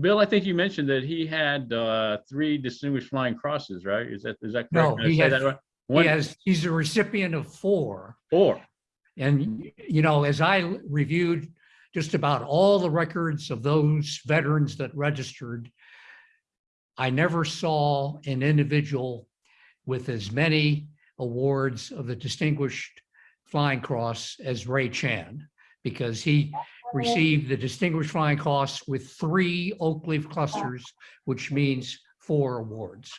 Bill, I think you mentioned that he had uh, three distinguished flying crosses, right? Is that, is that correct? No, Did he has- that right? He One, has, he's a recipient of four. four. And, you know, as I reviewed just about all the records of those veterans that registered, I never saw an individual with as many awards of the Distinguished Flying Cross as Ray Chan, because he received the Distinguished Flying Cross with three oak leaf clusters, which means four awards.